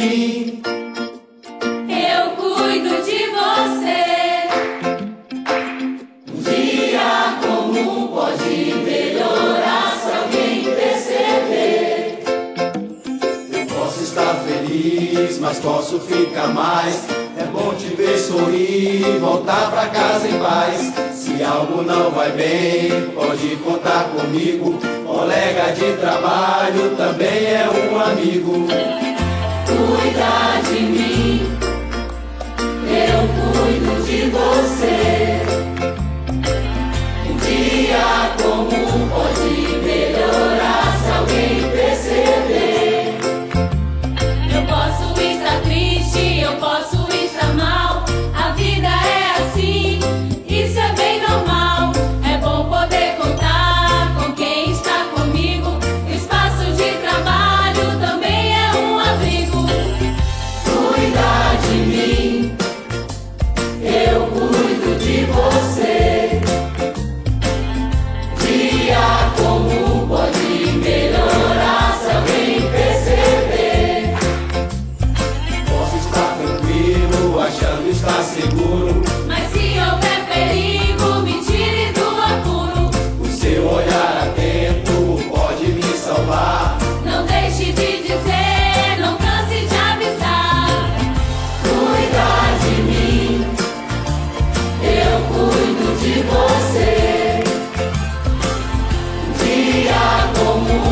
Eu cuido de você. Um dia comum pode melhorar se alguém perceber. Eu posso estar feliz, mas posso ficar mais. É bom te ver sorrir, e voltar pra casa em paz. Se algo não vai bem, pode contar comigo. Colega de trabalho também é um amigo cuida de mim. 我不